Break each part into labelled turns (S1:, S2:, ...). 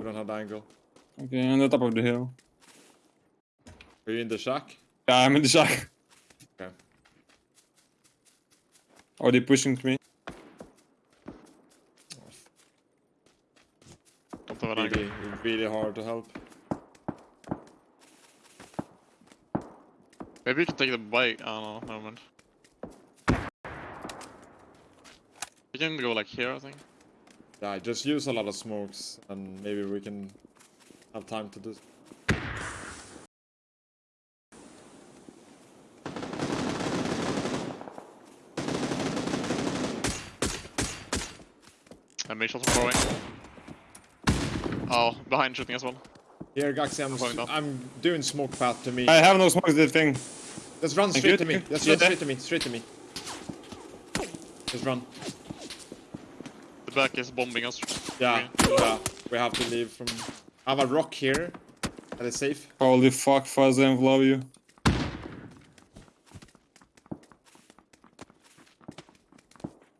S1: We don't have the angle.
S2: Okay, on the top of the hill.
S1: Are you in the shack?
S2: Yeah, I'm in the shack.
S1: Okay.
S2: Are they pushing to me?
S3: Don't have an angle.
S1: Really, really hard to help.
S3: Maybe you can take the bike. I don't no, never mind. You can go like here, I think.
S1: Yeah, just use a lot of smokes and maybe we can have time to do.
S3: And make shots from far away. Oh, behind shooting as well.
S1: Here, Gaxi, I'm,
S3: Going down.
S1: I'm doing smoke path to me.
S2: I have no smoke to the thing.
S1: Just run straight to me. Just run straight to me. Straight to me. Just run.
S3: The back is bombing us.
S1: Yeah, yeah. We have to leave from. I have a rock here. That is safe.
S2: Holy fuck, Fuzz, I love you.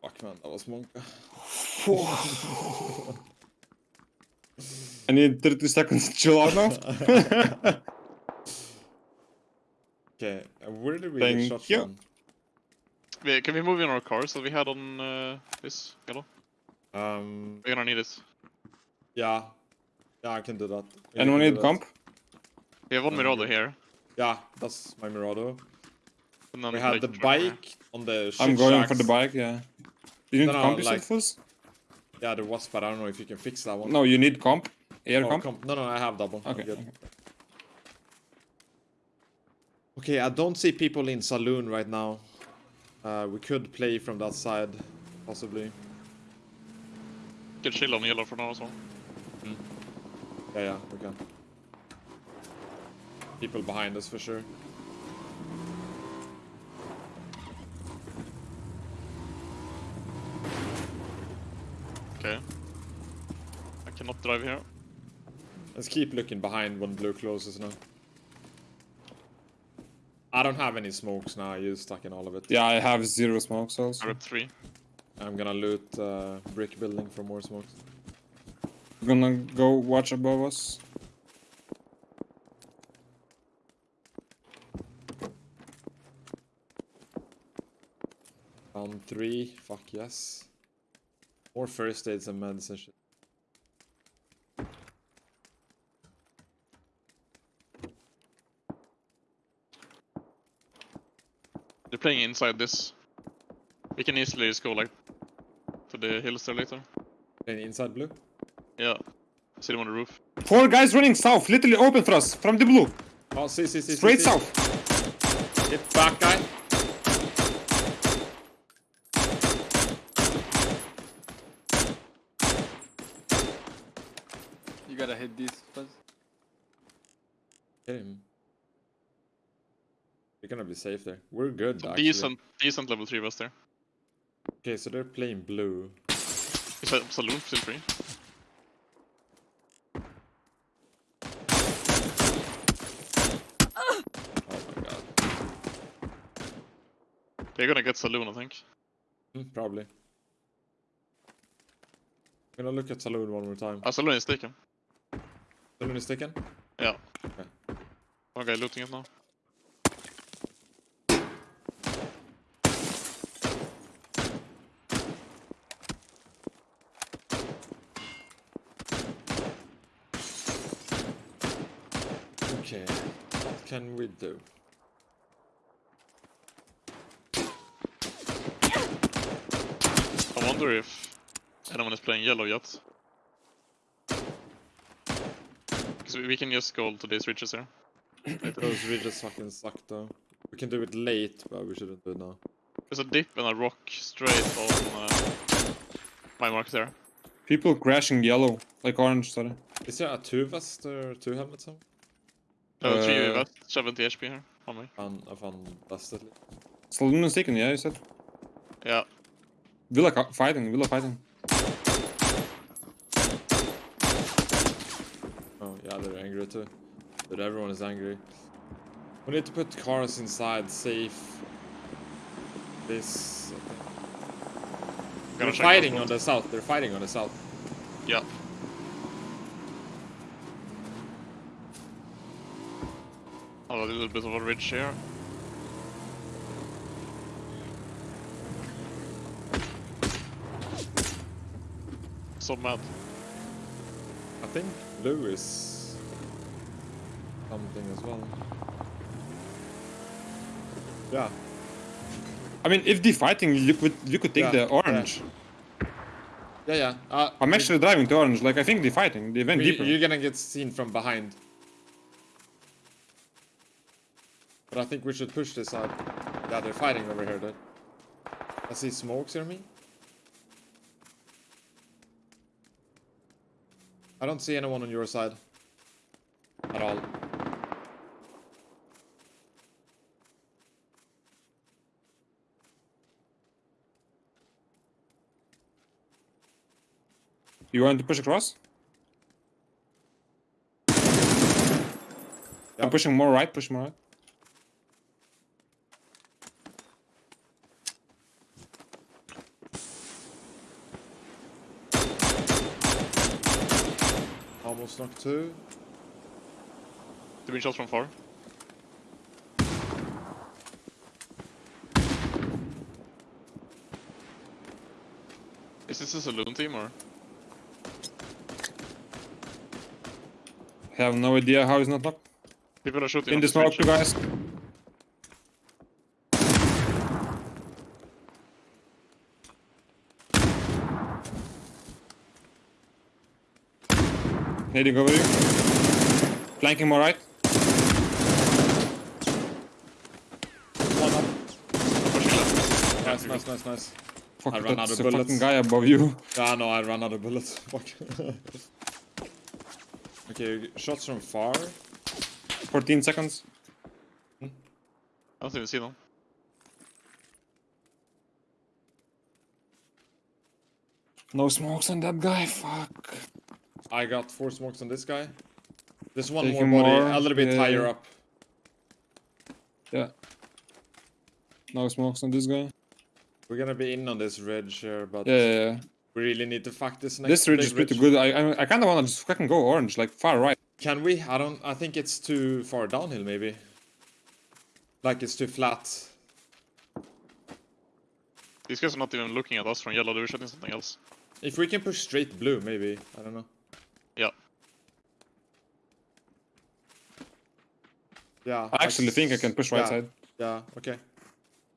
S1: Fuck man, that was monk.
S2: I need 30 seconds to chill out now.
S1: Okay, uh, where did we
S2: Thank
S1: get shot
S2: you.
S1: from?
S3: Wait, can we move in our cars that we had on uh, this yellow?
S1: Um,
S3: We're gonna need it.
S1: yeah. Yeah, I can do that. And we
S2: Anyone need comp?
S3: We have one
S1: Um,
S3: Mirado here.
S1: Yeah, that's my Mirado.
S3: And then
S1: We have the
S3: truck here.
S1: bike on the shit
S2: I'm going for the bike, yeah. You need
S1: No, no,
S2: comp, you said,
S1: like-
S2: Fuzz?
S1: Yeah, there was, but I don't know if you can fix that one.
S2: No, you need comp. Air
S1: Oh,
S2: comp.
S1: comp. No, no, I have that one.
S2: Okay.
S1: good.
S2: okay.
S1: Okay, I don't see people in saloon right now. Uh, we could play from that side, possibly.
S3: Can chill on yellow for now as well.
S1: Yeah, yeah, we can. People behind us for sure.
S3: Okay. I cannot drive here.
S1: Let's keep looking behind when blue closes now. I don't have any smokes now. I used stuck in all of it.
S2: Yeah, I have zero smokes
S3: I
S2: also.
S3: ripped three.
S1: I'm gonna loot uh, brick building for more smokes.
S2: Gonna go watch above us.
S1: Round three. Fuck yes. More first aids and medicine shit.
S3: They're playing inside this. We can easily just go like to the hills there later.
S1: Any inside blue?
S3: Yeah. See them on the roof.
S2: Four guys running south, literally open for us, from the blue.
S1: Oh, see, see, see. see,
S2: Straight
S1: see.
S2: south.
S1: Get back, guy.
S4: You gotta hit these Fuzz.
S1: Hit him. We're gonna be safe there. We're good,
S3: Some
S1: actually.
S3: decent, decent level 3 was there.
S1: Okay, so they're playing blue.
S3: Is that saloon still free?
S1: Oh my god.
S3: They're gonna get saloon, I think.
S1: Hmm, probably. I'm gonna look at Saloon one more time.
S3: Ah, saloon is taken.
S1: Saloon is taken?
S3: Yeah.
S1: Okay.
S3: Guy looting it now.
S1: Okay. What can we do?
S3: I wonder if anyone is playing yellow yet. Because we we can just go to these ridges here.
S1: Those ridges fucking suck though. We can do it late, but we shouldn't do it now.
S3: There's a dip and a rock straight on uh, my mark there.
S2: People crashing yellow, like orange, sorry.
S1: Is there a two vest or two helmets? Somewhere?
S3: Uh, three
S2: Uh,
S3: 70 HP here on me.
S1: Found, I found vest at least.
S2: Saloon is taken, yeah, you said.
S3: Yeah,
S2: Villa ca- fighting, Villa fighting.
S1: Oh yeah, they're angry too. But everyone is angry. We need to put cars inside, safe. This. They're fighting on the south. They're fighting on the south.
S3: yeah. Oh, a little bit of a ridge here. So mad.
S1: I think blue is something as well. Yeah.
S2: I mean, if they're fighting, you could you could take
S1: Yeah,
S2: the orange.
S1: Yeah, yeah. Uh,
S2: I'm actually driving to orange. Like I think they're fighting. They went
S1: you-
S2: deeper.
S1: You're gonna get seen from behind. But I think we should push this side. Yeah, they're fighting over here, dude. I see smokes near me. I don't see anyone on your side. At all.
S2: You want to push across?
S1: Yeah.
S2: I'm pushing more right. Push more right.
S1: Almost knocked two.
S3: The wind shots from far. Is this a saloon team or?
S2: I Have no idea how he's not knocked.
S3: People are shooting.
S2: In
S3: on
S2: the smoke, you guys. Heading over you. Flanking more right.
S1: One up. Nice, nice, nice, nice.
S2: Fuck,
S1: I ran out of
S2: a
S1: bullets.
S2: fucking guy above you.
S1: Ah, no, I ran out of bullets. Fuck. okay, shots from far.
S2: 14 seconds.
S3: I don't even see them.
S2: No smokes on that guy. Fuck.
S1: I got four smokes on this guy. There's one
S2: Taking
S1: more body,
S2: more,
S1: a little bit
S2: yeah.
S1: higher up.
S2: Yeah. No smokes on this guy.
S1: We're gonna be in on this ridge here, but
S2: Yeah, yeah, yeah.
S1: we really need to fuck this next
S2: This ridge is pretty good. I I, I kind of want to just fucking go orange, like far right.
S1: Can we? I don't. I think it's too far downhill, maybe. Like it's too flat.
S3: These guys are not even looking at us from yellow. They're shooting something else.
S1: If we can push straight blue, maybe. I don't know.
S3: Yeah.
S1: Yeah.
S2: I actually think I can push right
S1: yeah,
S2: side.
S1: Yeah. Okay.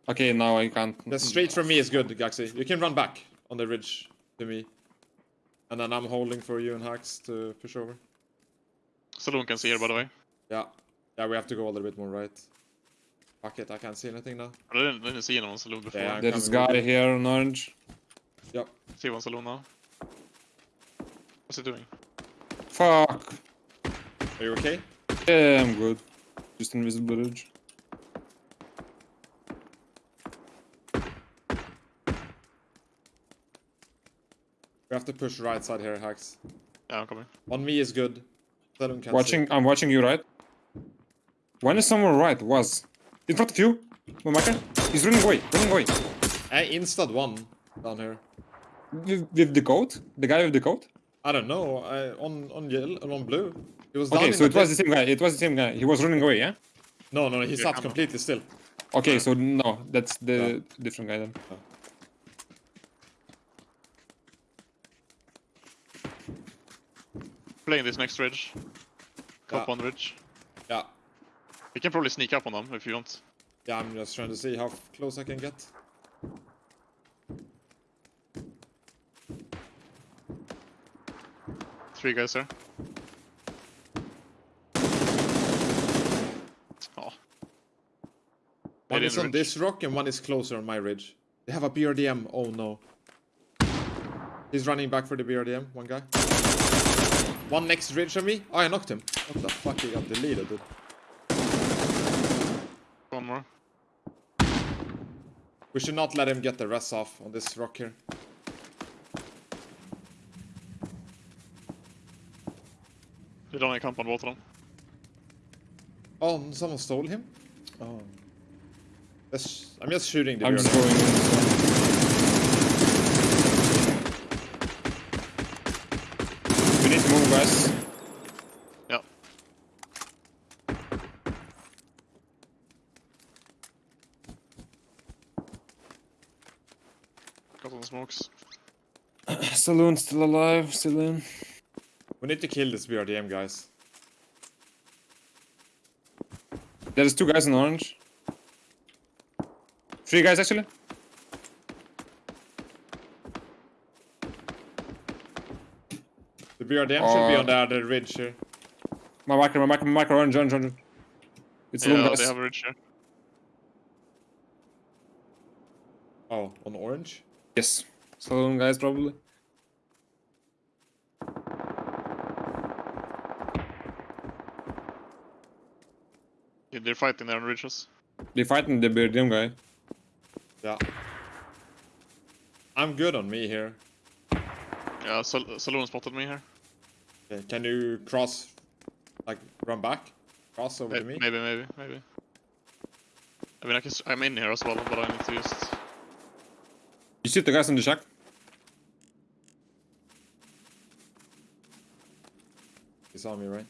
S2: Okay, now I can't.
S1: The straight from me is good, Gaxi. You can run back on the ridge to me. And then I'm holding for you and Hax to push over.
S3: Saloon can see here, by the way.
S1: Yeah. Yeah, we have to go a little bit more right. Fuck it, I can't see anything now.
S3: I didn't, didn't see anyone saloon before.
S1: Yeah,
S2: There's guy
S1: you.
S2: here on orange.
S1: Yep.
S3: See one saloon now. What's he doing?
S2: Fuck.
S1: Are you okay?
S2: Yeah, I'm good. Just invisible ridge.
S1: We have to push right side here, Hax.
S3: Yeah, I'm coming.
S1: On me is good. Saloon can
S2: Watching, I'm watching you right. When is someone right? Was in front of you, my marker. He's running away, running away.
S1: See. I instad one down here.
S2: With, with the coat, the guy with the coat.
S1: I don't know. I, on on yellow, on blue. He was down
S2: Okay,
S1: in
S2: so
S1: the
S2: it was the same guy. It was the same guy. He was running away, yeah.
S1: No, no, he
S3: Yeah,
S1: sat
S3: I'm-
S1: completely still.
S2: Okay, so no, that's the different guy then.
S3: Playing this next ridge. Top
S1: Yeah.
S3: on ridge.
S1: Yeah.
S3: We can probably sneak up on them if you want.
S1: Yeah, I'm just trying to see how close I can get.
S3: Three guys there. Oh.
S1: One is on
S3: ridge.
S1: this rock and one is closer on my ridge. They have a BRDM. Oh no. He's running back for the BRDM, one guy. One next ridge on me. Oh, I knocked him. What the fuck? He got deleted, dude.
S3: One more.
S1: We should not let him get the rest off on this rock here.
S3: drawing a camp on both ah, of them.
S1: Oh, ah. someone stole him? Oh. That's, I'm just shooting the
S2: I'm just going We need to move, guys.
S3: Yeah. Got some smokes.
S2: Saloon's still alive, still in.
S1: We need to kill this BRDM, guys.
S2: There's two guys in orange. Three guys actually.
S1: The BRDM should be
S2: Uh,
S1: on the other ridge here.
S2: My marker, my marker, my marker, orange, orange, orange. It's
S3: Yeah,
S2: guys.
S3: they have a ridge here.
S1: Oh, on orange?
S2: Yes. Saloon guys probably.
S3: Yeah, they're fighting there on ridges.
S2: They fighting the BRDM guy.
S1: Yeah. I'm good on me here.
S3: Yeah, Sal Saloon spotted me here.
S1: Okay, can you cross, like, run back? Cross over
S3: May-
S1: to me?
S3: Maybe, maybe, maybe. I mean, I can, s- I'm in here as well, but I need to just...
S2: You see the guys in the shack?
S1: You saw me, right?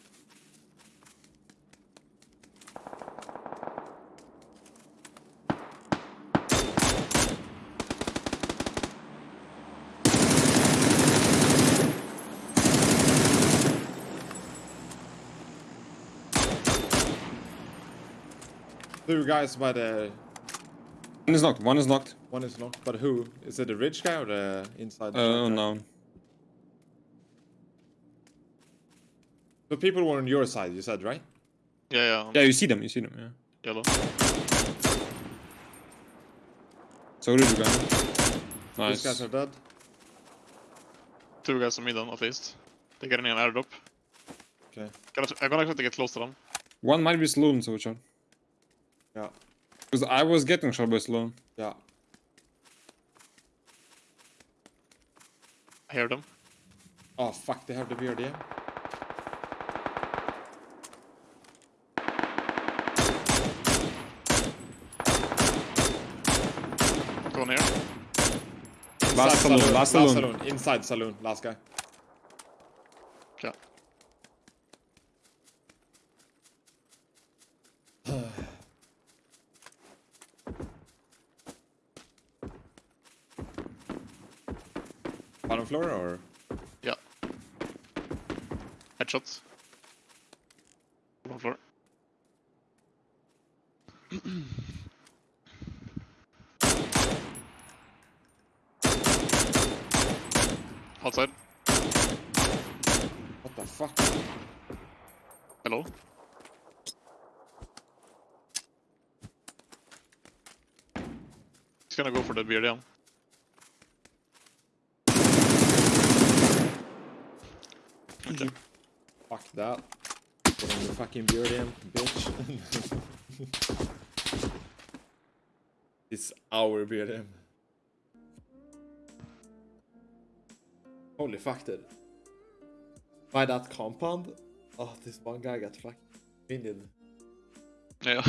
S1: Two guys by the
S2: One is knocked, one is knocked.
S1: one is knocked, but who? Is it the rich guy or the inside? the
S2: Uh,
S1: shack guy?
S2: unknown.
S1: So people were on your side, you said, right?
S3: Yeah, yeah,
S2: Yeah, you see them, you see them, yeah.
S3: yellow.
S2: So did you guys.
S1: These guys are dead.
S3: Two guys on me then, at least. They're getting an airdrop.
S1: Okay.
S3: Gonna, I'm gonna try to get close to them.
S2: One might be saloon, so which one?
S1: Yeah.
S2: Because I was getting shot by saloon.
S1: Yeah.
S3: I hear them.
S1: Oh fuck, they have the BRDM.
S3: Going here.
S2: Last
S1: Inside
S2: saloon, last saloon.
S1: Inside saloon, last guy. Bottom floor or?
S3: Yeah. Headshots. Bottom floor. Outside.
S1: What the fuck?
S3: Hello. He's gonna go for the beard, yeah. Okay.
S1: Fuck that. Put on the fucking BRDM, bitch. it's our BRDM. Holy fuck, dude. By that compound? Oh, this one guy got fucking winded.
S3: Yeah.